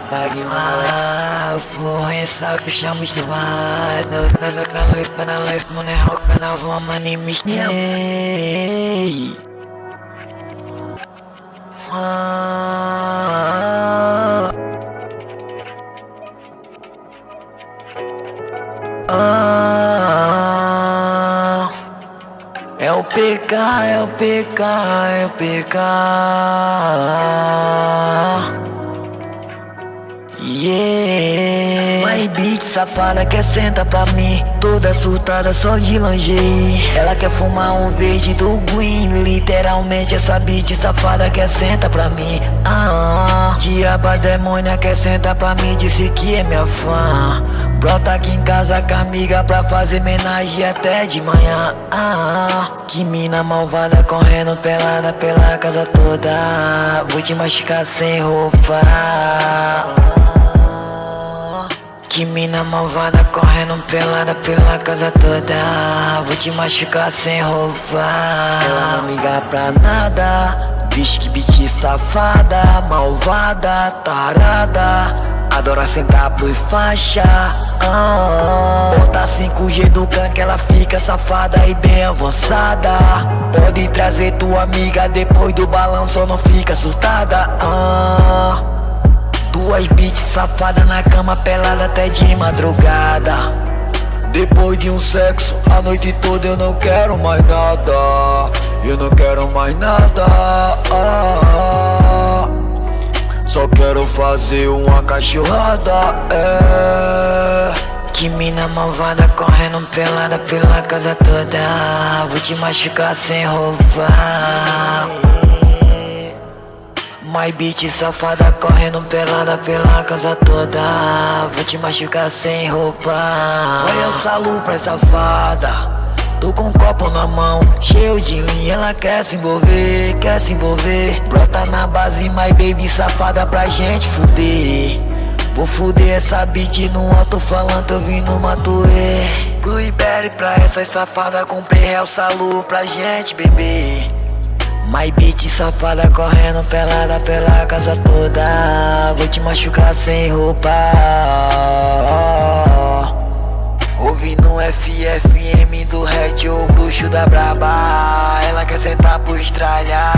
pague mal. Porra, essa que chamo de vado Nós a canal, canal, mano, é o canal, vamos anime Ah Ah. É o PK, é o PK, é o PK Yeah. My bitch safada quer sentar pra mim Toda surtada só de longe Ela quer fumar um verde do green Literalmente essa bitch safada quer sentar pra mim. Ah, Diaba demônia quer sentar pra mim Disse que é minha fã. Brota aqui em casa com a amiga pra fazer homenagem até de manhã. Ah, Que mina malvada correndo pelada pela casa toda. Vou te machucar sem roupa que mina malvada correndo pelada pela casa toda. Vou te machucar sem roupa. Não liga pra nada. Bicho que bitch safada Malvada, tarada. Adora sentar por faixa. Ah, Bota 5G do can que ela fica safada e bem avançada. Pode trazer tua amiga depois do balão Só não fica assustada. Ah, Duas bitches safada na cama pelada até de madrugada. Depois de um sexo, a noite toda eu não quero mais nada. Eu não quero mais nada. Só quero fazer uma cachorrada é. Que mina malvada correndo pelada pela casa toda. Vou te machucar sem roupa My bitch safada correndo pelada pela casa toda. Vou te machucar sem roupa. Olha o salu pra safada Tô com um copo na mão, cheio de linha. Ela quer se envolver, quer se envolver. Brota na base, my baby safada pra gente fuder. Vou fuder essa beat no alto falando, eu vim no matuê. Blueberry pra essas safadas, comprei real salu pra gente beber My bitch safada correndo pelada pela casa toda. Vou te machucar sem roupa. Ouvi no FFM do Red o bruxo da braba. Ela quer sentar por estralhar.